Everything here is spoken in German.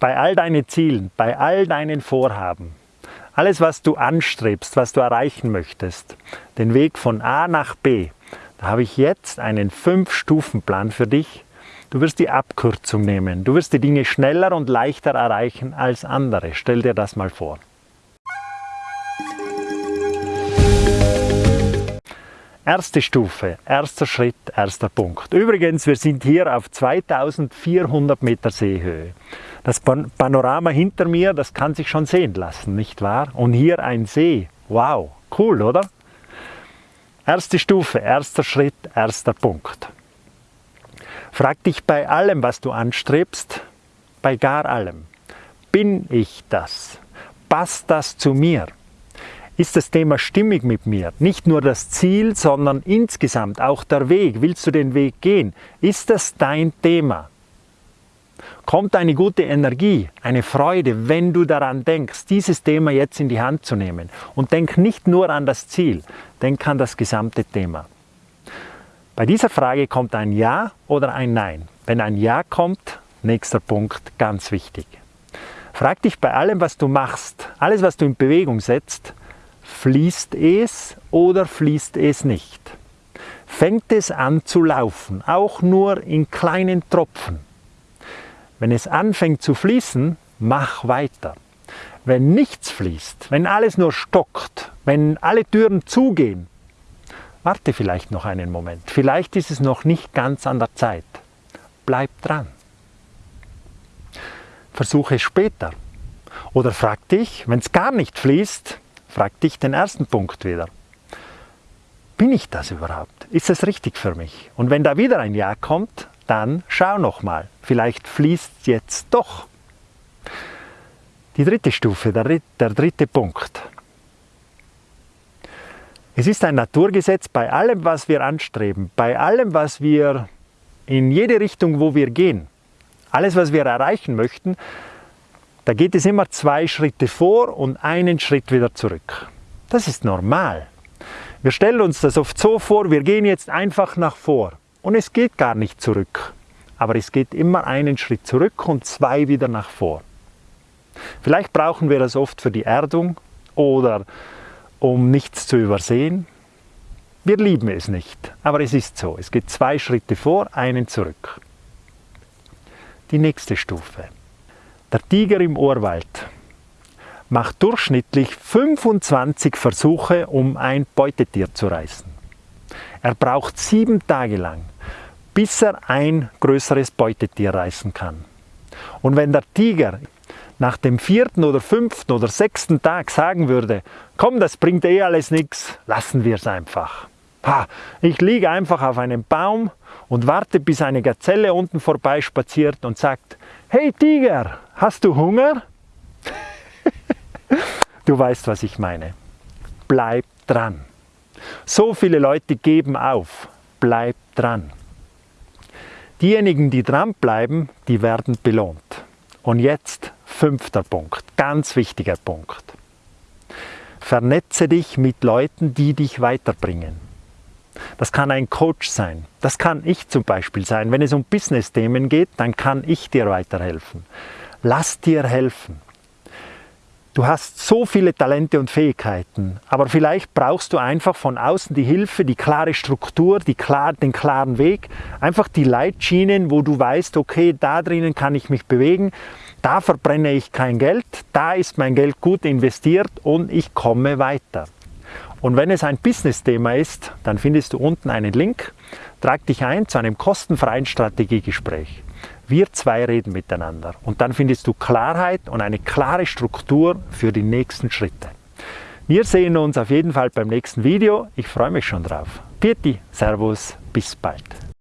bei all deinen Zielen, bei all deinen Vorhaben, alles was du anstrebst, was du erreichen möchtest, den Weg von A nach B, da habe ich jetzt einen 5-Stufen-Plan für dich. Du wirst die Abkürzung nehmen. Du wirst die Dinge schneller und leichter erreichen als andere. Stell dir das mal vor. Erste Stufe, erster Schritt, erster Punkt. Übrigens, wir sind hier auf 2400 Meter Seehöhe. Das Panorama hinter mir, das kann sich schon sehen lassen, nicht wahr? Und hier ein See. Wow, cool, oder? Erste Stufe, erster Schritt, erster Punkt. Frag dich bei allem, was du anstrebst, bei gar allem. Bin ich das? Passt das zu mir? Ist das Thema stimmig mit mir? Nicht nur das Ziel, sondern insgesamt auch der Weg. Willst du den Weg gehen? Ist das dein Thema? Kommt eine gute Energie, eine Freude, wenn du daran denkst, dieses Thema jetzt in die Hand zu nehmen. Und denk nicht nur an das Ziel, denk an das gesamte Thema. Bei dieser Frage kommt ein Ja oder ein Nein. Wenn ein Ja kommt, nächster Punkt, ganz wichtig. Frag dich bei allem, was du machst, alles, was du in Bewegung setzt, Fließt es oder fließt es nicht? Fängt es an zu laufen, auch nur in kleinen Tropfen? Wenn es anfängt zu fließen, mach weiter. Wenn nichts fließt, wenn alles nur stockt, wenn alle Türen zugehen, warte vielleicht noch einen Moment. Vielleicht ist es noch nicht ganz an der Zeit. Bleib dran. Versuche es später. Oder frag dich, wenn es gar nicht fließt, Frag dich den ersten Punkt wieder. Bin ich das überhaupt? Ist es richtig für mich? Und wenn da wieder ein Ja kommt, dann schau nochmal. Vielleicht fließt es jetzt doch. Die dritte Stufe, der, der dritte Punkt. Es ist ein Naturgesetz bei allem, was wir anstreben, bei allem, was wir in jede Richtung, wo wir gehen, alles, was wir erreichen möchten, da geht es immer zwei Schritte vor und einen Schritt wieder zurück. Das ist normal. Wir stellen uns das oft so vor, wir gehen jetzt einfach nach vor und es geht gar nicht zurück. Aber es geht immer einen Schritt zurück und zwei wieder nach vor. Vielleicht brauchen wir das oft für die Erdung oder um nichts zu übersehen. Wir lieben es nicht, aber es ist so. Es geht zwei Schritte vor, einen zurück. Die nächste Stufe. Der Tiger im Urwald macht durchschnittlich 25 Versuche, um ein Beutetier zu reißen. Er braucht sieben Tage lang, bis er ein größeres Beutetier reißen kann. Und wenn der Tiger nach dem vierten oder fünften oder sechsten Tag sagen würde, komm, das bringt eh alles nichts, lassen wir es einfach. Ich liege einfach auf einem Baum und warte, bis eine Gazelle unten vorbeispaziert und sagt, hey Tiger, hast du Hunger? du weißt, was ich meine. Bleib dran. So viele Leute geben auf. Bleib dran. Diejenigen, die dranbleiben, die werden belohnt. Und jetzt fünfter Punkt, ganz wichtiger Punkt. Vernetze dich mit Leuten, die dich weiterbringen. Das kann ein Coach sein. Das kann ich zum Beispiel sein. Wenn es um Business-Themen geht, dann kann ich dir weiterhelfen. Lass dir helfen. Du hast so viele Talente und Fähigkeiten, aber vielleicht brauchst du einfach von außen die Hilfe, die klare Struktur, die klar, den klaren Weg, einfach die Leitschienen, wo du weißt, okay, da drinnen kann ich mich bewegen, da verbrenne ich kein Geld, da ist mein Geld gut investiert und ich komme weiter. Und wenn es ein Business-Thema ist, dann findest du unten einen Link. Trag dich ein zu einem kostenfreien Strategiegespräch. Wir zwei reden miteinander und dann findest du Klarheit und eine klare Struktur für die nächsten Schritte. Wir sehen uns auf jeden Fall beim nächsten Video. Ich freue mich schon drauf. Pieti, Servus, bis bald.